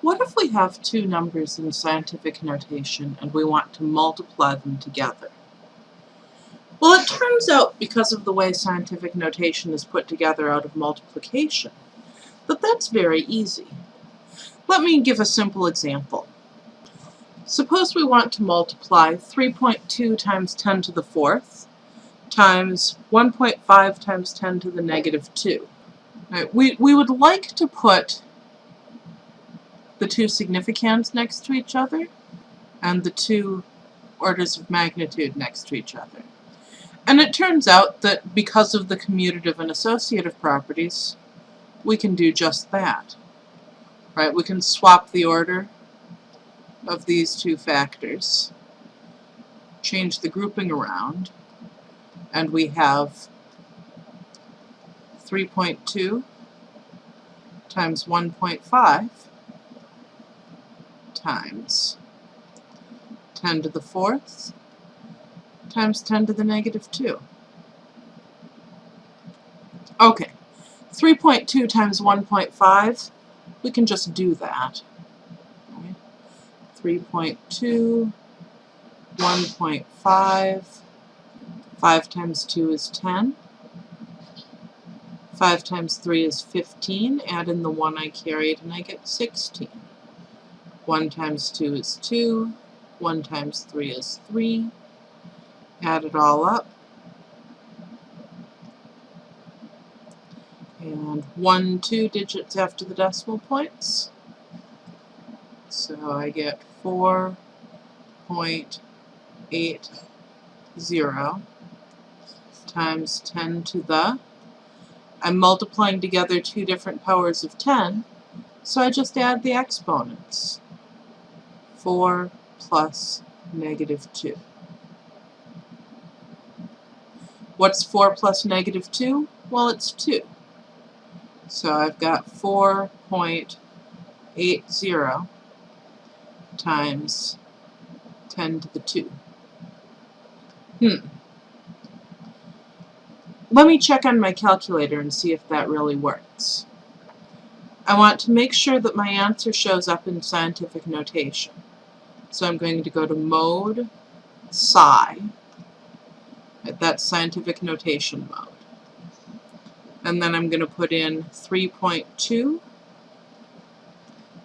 What if we have two numbers in scientific notation and we want to multiply them together? Well, it turns out, because of the way scientific notation is put together out of multiplication, that that's very easy. Let me give a simple example. Suppose we want to multiply 3.2 times 10 to the fourth times 1.5 times 10 to the negative 2. Right, we, we would like to put the two significands next to each other and the two orders of magnitude next to each other. And it turns out that because of the commutative and associative properties, we can do just that. Right? We can swap the order of these two factors, change the grouping around, and we have 3.2 times 1.5 times 10 to the fourth times 10 to the negative 2. Okay, 3.2 times 1.5, we can just do that. 3.2, 1.5, 5 times 2 is 10. 5 times 3 is 15. Add in the 1 I carried and I get 16. 1 times 2 is 2. 1 times 3 is 3. Add it all up. And 1, 2 digits after the decimal points. So I get 4.80 times 10 to the. I'm multiplying together two different powers of 10, so I just add the exponents. 4 plus negative 2. What's 4 plus negative 2? Well, it's 2. So I've got 4.80 times 10 to the 2. Hmm. Let me check on my calculator and see if that really works. I want to make sure that my answer shows up in scientific notation. So I'm going to go to mode, Sci, that's scientific notation mode. And then I'm going to put in 3.2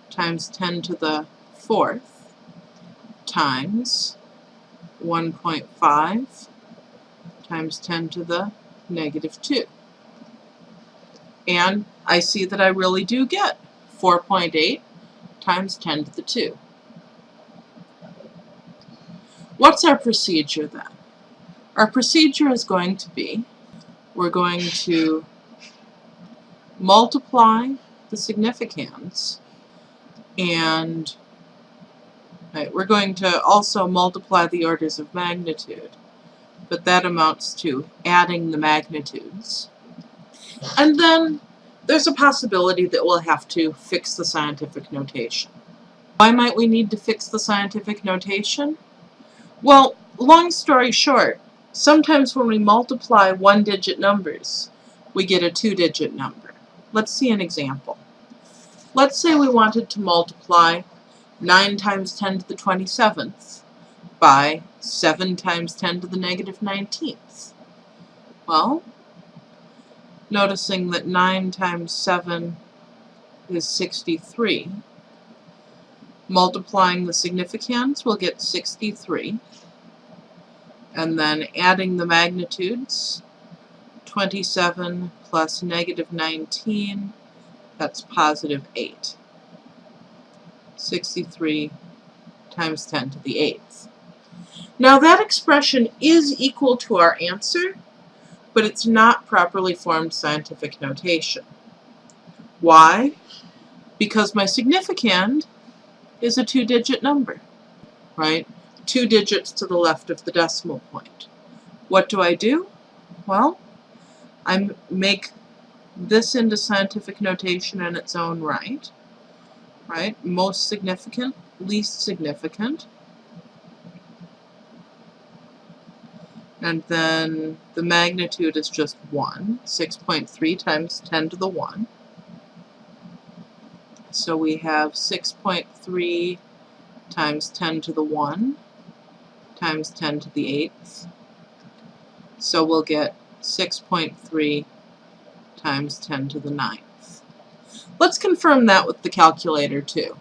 times 10 to the fourth times 1.5 times 10 to the negative 2. And I see that I really do get 4.8 times 10 to the 2. What's our procedure then? Our procedure is going to be, we're going to multiply the significands and right, we're going to also multiply the orders of magnitude, but that amounts to adding the magnitudes. And then there's a possibility that we'll have to fix the scientific notation. Why might we need to fix the scientific notation? Well, long story short, sometimes when we multiply one-digit numbers, we get a two-digit number. Let's see an example. Let's say we wanted to multiply 9 times 10 to the 27th by 7 times 10 to the negative 19th. Well, noticing that 9 times 7 is 63, multiplying the significands, we'll get 63. And then adding the magnitudes, 27 plus negative 19 that's positive 8. 63 times 10 to the 8th. Now that expression is equal to our answer, but it's not properly formed scientific notation. Why? Because my significand is a two-digit number, right? Two digits to the left of the decimal point. What do I do? Well, I make this into scientific notation in its own right. Right? Most significant, least significant. And then the magnitude is just 1, 6.3 times 10 to the 1. So we have 6.3 times 10 to the 1 times 10 to the 8th. So we'll get 6.3 times 10 to the 9th. Let's confirm that with the calculator too.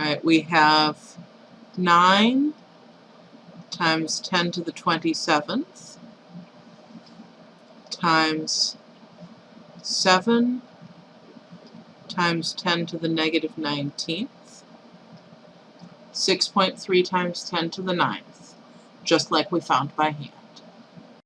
Alright, we have 9 times 10 to the 27th times 7 times 10 to the negative 19th, 6.3 times 10 to the 9th, just like we found by hand.